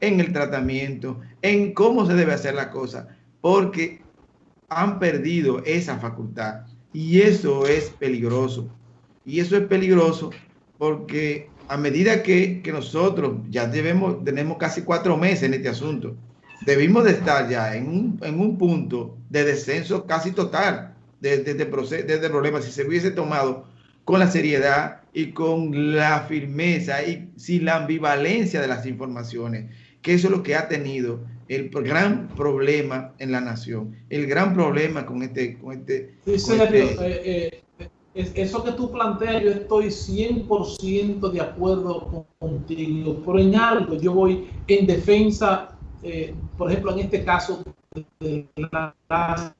en el tratamiento, en cómo se debe hacer la cosa, porque han perdido esa facultad y eso es peligroso. Y eso es peligroso porque a medida que, nosotros ya debemos, tenemos casi cuatro meses en este asunto, debimos de estar ya en un, en un punto de descenso casi total de, de, de, problema si se hubiese tomado con la seriedad y con la firmeza y sin la ambivalencia de las informaciones, que eso es lo que ha tenido el gran problema en la nación, el gran problema con este... Con este, este eh, eh, eso que tú planteas, yo estoy 100% de acuerdo contigo, pero en algo yo voy en defensa, eh, por ejemplo, en este caso de la, la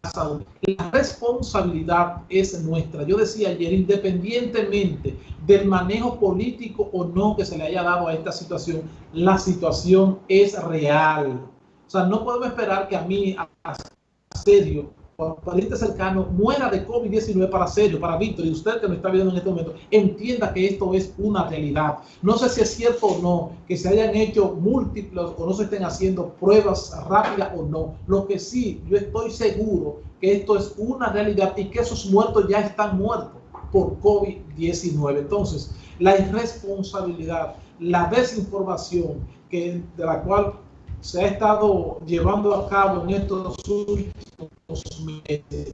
responsabilidad es nuestra. Yo decía ayer, independientemente del manejo político o no que se le haya dado a esta situación, la situación es real. O sea, no podemos esperar que a mí, a serio, pariente cercano muera de COVID-19 para serio, para Víctor, y usted que me está viendo en este momento, entienda que esto es una realidad. No sé si es cierto o no que se hayan hecho múltiples o no se estén haciendo pruebas rápidas o no. Lo que sí, yo estoy seguro que esto es una realidad y que esos muertos ya están muertos por COVID-19. Entonces, la irresponsabilidad, la desinformación que, de la cual se ha estado llevando a cabo en estos últimos meses.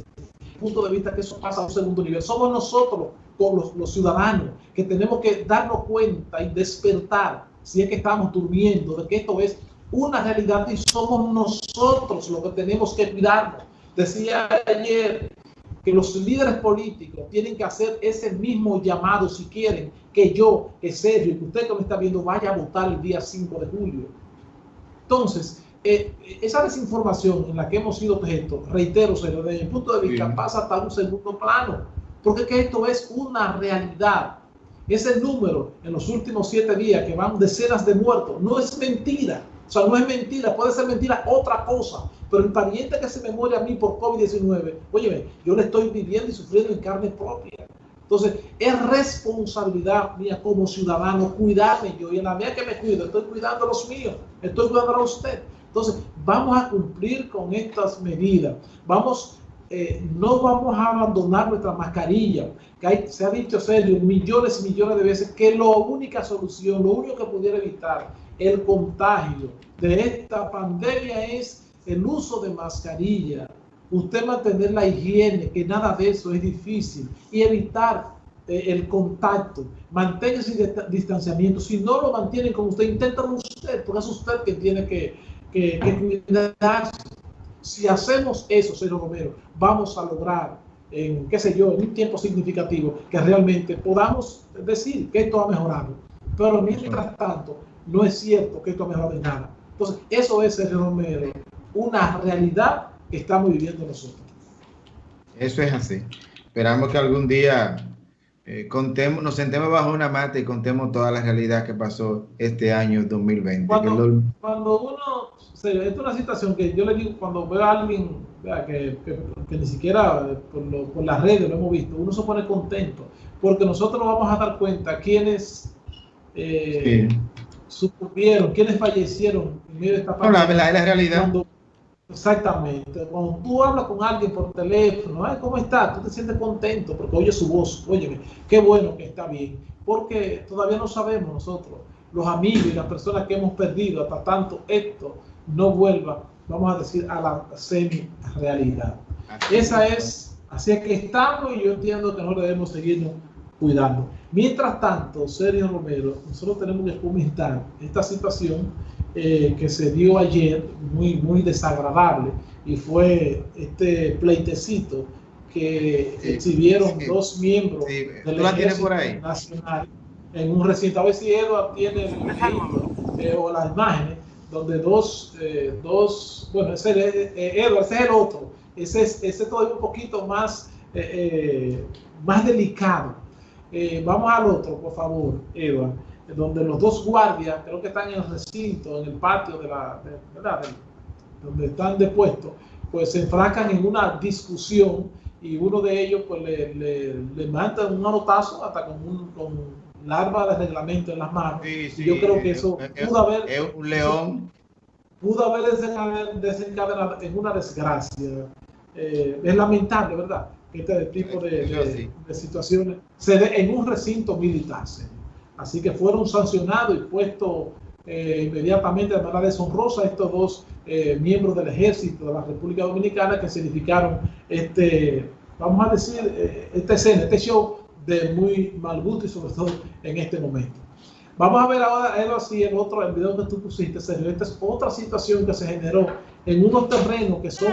Punto de vista que eso pasa a un segundo nivel. Somos nosotros, como los, ciudadanos, que tenemos que darnos cuenta y despertar, si es que estamos durmiendo, de que esto es una realidad y somos nosotros los que tenemos que cuidarnos. Decía ayer que los líderes políticos tienen que hacer ese mismo llamado si quieren que yo, que Sergio, que usted que me está viendo, vaya a votar el día 5 de julio entonces, eh, esa desinformación en la que hemos sido objeto, reitero, desde mi punto de vista, pasa hasta un segundo plano, porque que esto es una realidad. Ese número en los últimos siete días que van decenas de muertos, no es mentira. O sea, no es mentira, puede ser mentira otra cosa, pero el pariente que se me muere a mí por COVID-19, oye, yo le estoy viviendo y sufriendo en carne propia. Entonces, es responsabilidad mía como ciudadano cuidarme yo. Y en la medida que me cuido, estoy cuidando a los míos, estoy cuidando a usted. Entonces, vamos a cumplir con estas medidas. Vamos, eh, no vamos a abandonar nuestra mascarilla. Que se ha dicho serio millones y millones de veces que la única solución, lo único que pudiera evitar el contagio de esta pandemia es el uso de mascarilla usted mantener la higiene, que nada de eso es difícil, y evitar eh, el contacto, mantenga ese distanciamiento. Si no lo mantienen con usted, inténtalo usted, porque es usted que tiene que, que, cuidarse. Si hacemos eso, señor Romero, vamos a lograr en, qué sé yo, en un tiempo significativo, que realmente podamos decir que esto ha mejorado. Pero mientras tanto, no es cierto que esto ha mejorado en nada. Entonces, eso es, señor Romero, una realidad estamos viviendo nosotros. Eso es así. Esperamos que algún día eh, contemos, nos sentemos bajo una mata y contemos toda la realidad que pasó este año 2020. Cuando, cuando uno, es una situación que yo le digo, cuando veo a alguien que, que, ni siquiera por, por, las redes lo hemos visto, uno se pone contento, porque nosotros nos vamos a dar cuenta quiénes eh, sucumbieron, quiénes fallecieron en medio de esta pandemia. No, la, la, realidad. Exactamente. Cuando tú hablas con alguien por teléfono, Ay, ¿cómo estás? Tú te sientes contento porque oyes su voz. Óyeme, qué bueno que está bien. Porque todavía no sabemos nosotros, los amigos y las personas que hemos perdido hasta tanto esto no vuelva, vamos a decir, a la semi-realidad. Esa es, así que estamos y yo entiendo que no debemos seguirnos cuidando. Mientras tanto, Sergio Romero, nosotros tenemos que comentar esta situación eh, que se dio ayer, muy, muy desagradable, y fue este pleitecito que exhibieron dos miembros del Ejército Nacional en un recinto. A ver si Eduard tiene el registro eh, o las imágenes donde dos, eh, dos bueno, ese es el otro, ese es ese todavía un poquito más, más delicado. Vamos al otro, por favor, Eduard donde los dos guardias, creo que están en el recinto, en el patio de la, ¿verdad? donde están depuestos, pues se enfrascan en una discusión y uno de ellos pues le, le, manda un manotazo hasta con, un, con de reglamento en las manos. yo creo que eso pudo haber... Es un león. Pudo haber desencadenado en una desgracia. Eh, es lamentable, ¿verdad? Este tipo de, situaciones se dé en un recinto militar. Así que fueron sancionados y puestos eh, inmediatamente de manera deshonrosa estos dos eh, miembros del ejército de la República Dominicana que significaron este, vamos a decir, eh, esta escena, este show de muy mal gusto y sobre todo en este momento. Vamos a ver ahora, Edo, así el otro, el video que tú pusiste, Sergio. Esta es otra situación que se generó en unos terrenos que son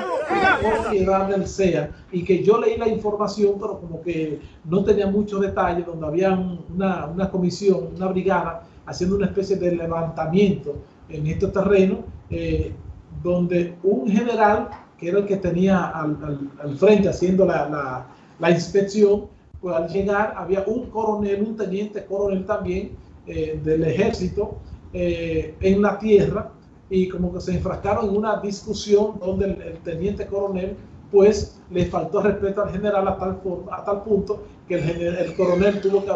propiedad del CEA y que yo leí la información, pero como que no tenía muchos detalles, donde había una, una comisión, una brigada haciendo una especie de levantamiento en estos terrenos, eh, donde un general, que era el que tenía al, al, frente haciendo la, la, la, inspección, pues al llegar había un coronel, un teniente coronel también eh, del ejército eh, en la tierra y como que se enfrascaron en una discusión donde el, teniente coronel pues le faltó respeto al general a tal, forma, a tal punto que el, el coronel tuvo que,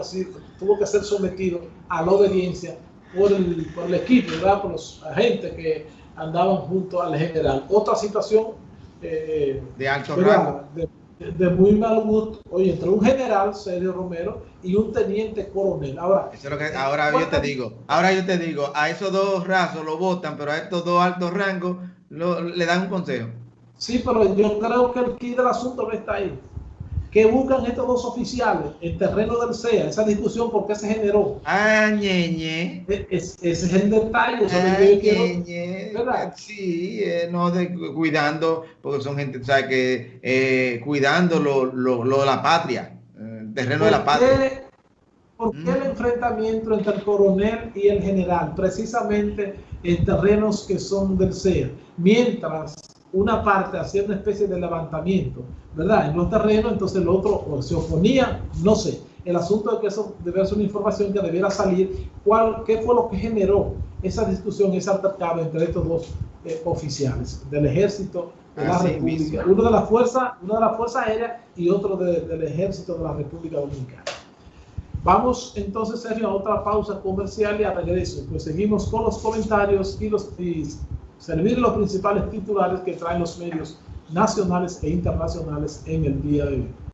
tuvo que ser sometido a la obediencia por el, por el equipo, ¿verdad? por los agentes que andaban junto al general. Otra situación eh, de alto rango. De, muy mal gusto, oye, entre un general, Sergio Romero, y un teniente coronel. Ahora, ahora yo te digo, ahora yo te digo, a esos dos rasos lo votan, pero a estos dos altos rangos le dan un consejo. Sí, pero yo creo que el key del asunto no está ahí. ¿Qué buscan estos dos oficiales en terreno del CEA? Esa discusión, ¿por qué se generó? Ah, ñeñe. E, ese es el detalle. Ah. ¿verdad? Sí, eh, no de, cuidando, porque son gente, ¿sabes? Que eh, cuidando lo, lo, lo, de la patria, el terreno de la patria. ¿Por qué el mm. enfrentamiento entre el coronel y el general? Precisamente en terrenos que son del CEA. Mientras una parte hacía una especie de levantamiento, ¿verdad? En los terrenos, entonces el otro se oponía, no sé. El asunto de que eso debe ser una información que debiera salir, ¿cuál, ¿qué fue lo que generó esa discusión, ese altercado entre estos dos eh, oficiales del ejército de la República? Uno de la fuerza, una de la fuerza aérea y otro del ejército de la República Dominicana. Vamos entonces, Sergio, a otra pausa comercial y a regreso. Pues seguimos con los comentarios y los servir los principales titulares que traen los medios nacionales e internacionales en el día de hoy.